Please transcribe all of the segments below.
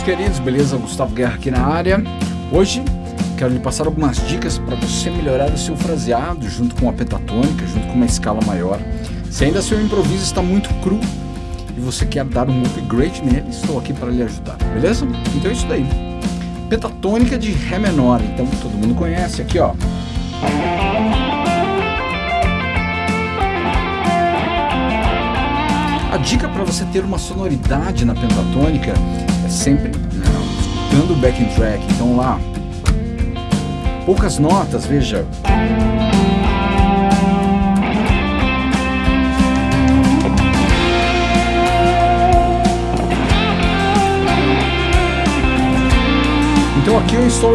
meus queridos, beleza? Gustavo Guerra aqui na área. Hoje quero lhe passar algumas dicas para você melhorar o seu fraseado junto com a pentatônica, junto com uma escala maior. Se ainda seu improviso está muito cru e você quer dar um upgrade nele, estou aqui para lhe ajudar, beleza? Então é isso daí. Pentatônica de Ré menor, então todo mundo conhece aqui, ó. A dica para você ter uma sonoridade na pentatônica sempre né, escutando o backing track. Então lá, poucas notas, veja. Então aqui eu estou,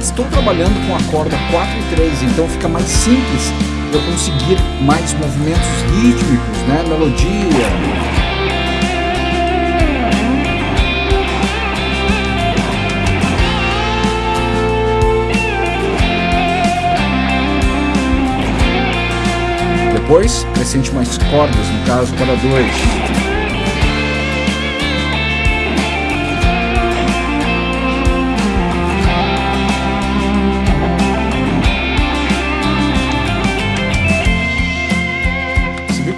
estou trabalhando com a corda 4 e 3, então fica mais simples eu conseguir mais movimentos rítmicos, né? Melodia. Depois, acrescente mais cordas, no caso, para dois.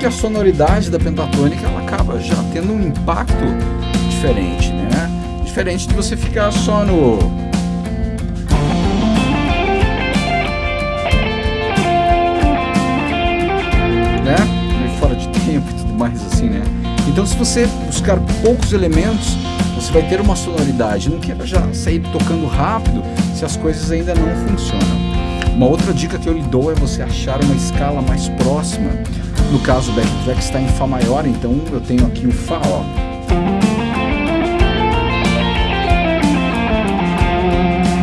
que a sonoridade da pentatônica ela acaba já tendo um impacto diferente, né? Diferente de você ficar só no né? Fora de tempo e tudo mais assim, né? Então se você buscar poucos elementos, você vai ter uma sonoridade. Não queira já sair tocando rápido se as coisas ainda não funcionam. Uma outra dica que eu lhe dou é você achar uma escala mais próxima no caso, o backtrack está em Fá maior, então eu tenho aqui o Fá, ó.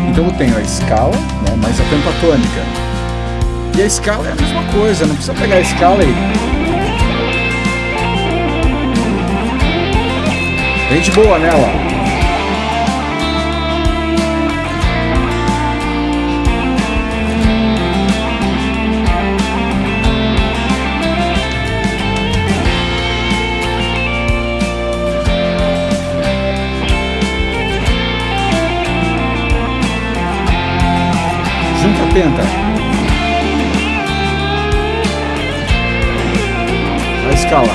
Então eu tenho a escala, né, mais a pentatônica. E a escala é a mesma coisa, não precisa pegar a escala e... De boa nela. penta. Escala.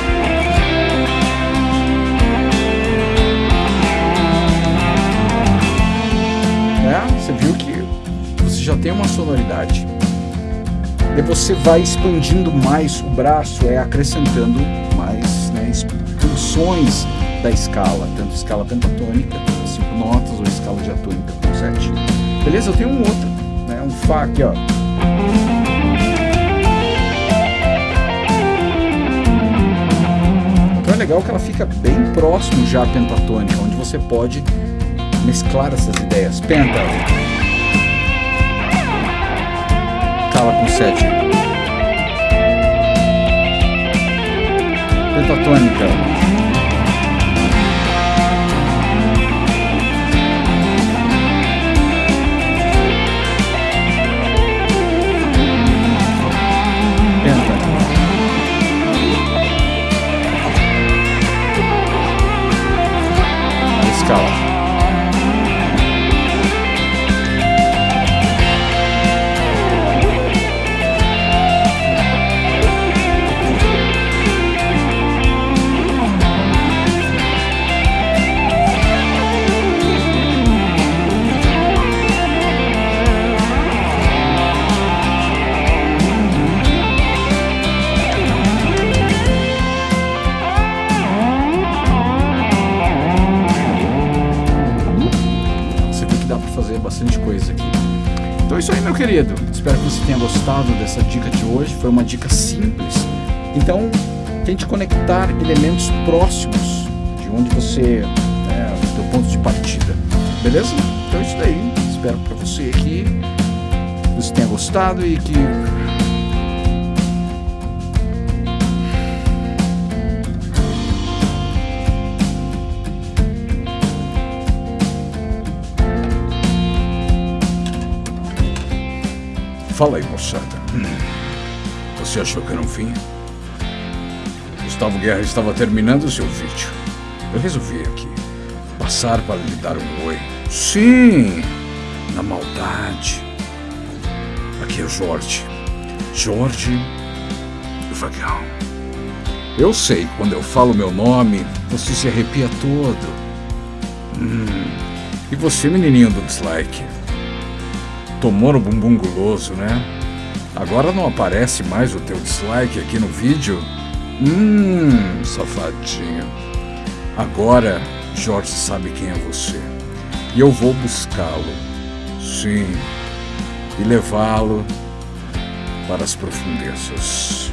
É, você viu que você já tem uma sonoridade. E você vai expandindo mais o braço, é acrescentando mais né, expansões da escala, tanto escala pentatônica, cinco notas, ou escala diatônica com sete. Beleza? Eu tenho um outro né? Um Fá aqui, ó. Legal que ela fica bem próximo já à pentatônica, onde você pode mesclar essas ideias. Penta. Cala com sete. Pentatônica. Bastante coisa aqui. Então é isso aí, meu querido. Espero que você tenha gostado dessa dica de hoje. Foi uma dica simples. Então, tente conectar elementos próximos de onde você é o ponto de partida. Beleza? Então é isso daí. Espero para você que você tenha gostado e que Fala aí, moçada. Você achou que era um fim? Gustavo Guerra estava terminando seu vídeo. Eu resolvi aqui passar para lhe dar um oi. Sim, na maldade. Aqui é Jorge. Jorge Vagão. Eu sei, quando eu falo meu nome, você se arrepia todo. Hum. E você, menininho do dislike? Tomou no bumbum guloso, né? Agora não aparece mais o teu dislike aqui no vídeo? Hum, safadinho. Agora Jorge sabe quem é você. E eu vou buscá-lo. Sim. E levá-lo para as profundezas.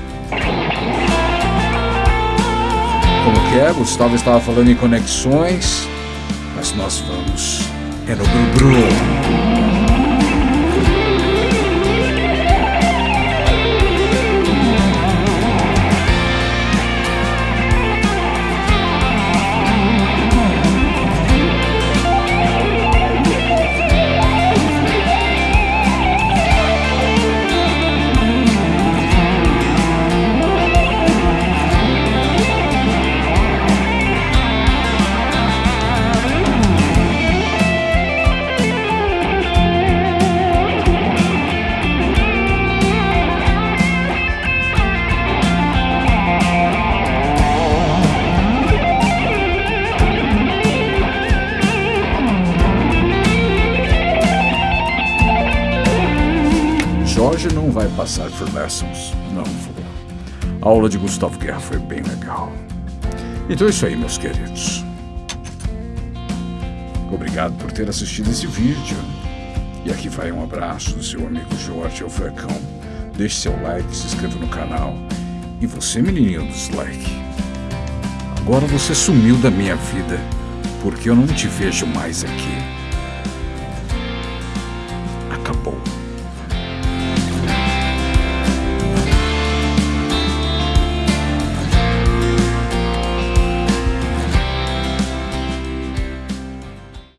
Como que é? Gustavo estava falando em conexões, mas nós vamos. É no Bru-Bru. Hoje não vai passar por lessons, não vou. A aula de Gustavo Guerra foi bem legal. Então é isso aí, meus queridos. Obrigado por ter assistido esse vídeo. E aqui vai um abraço do seu amigo Jorge Alfecão. Deixe seu like, se inscreva no canal. E você, menininho do dislike. Agora você sumiu da minha vida, porque eu não te vejo mais aqui. Acabou.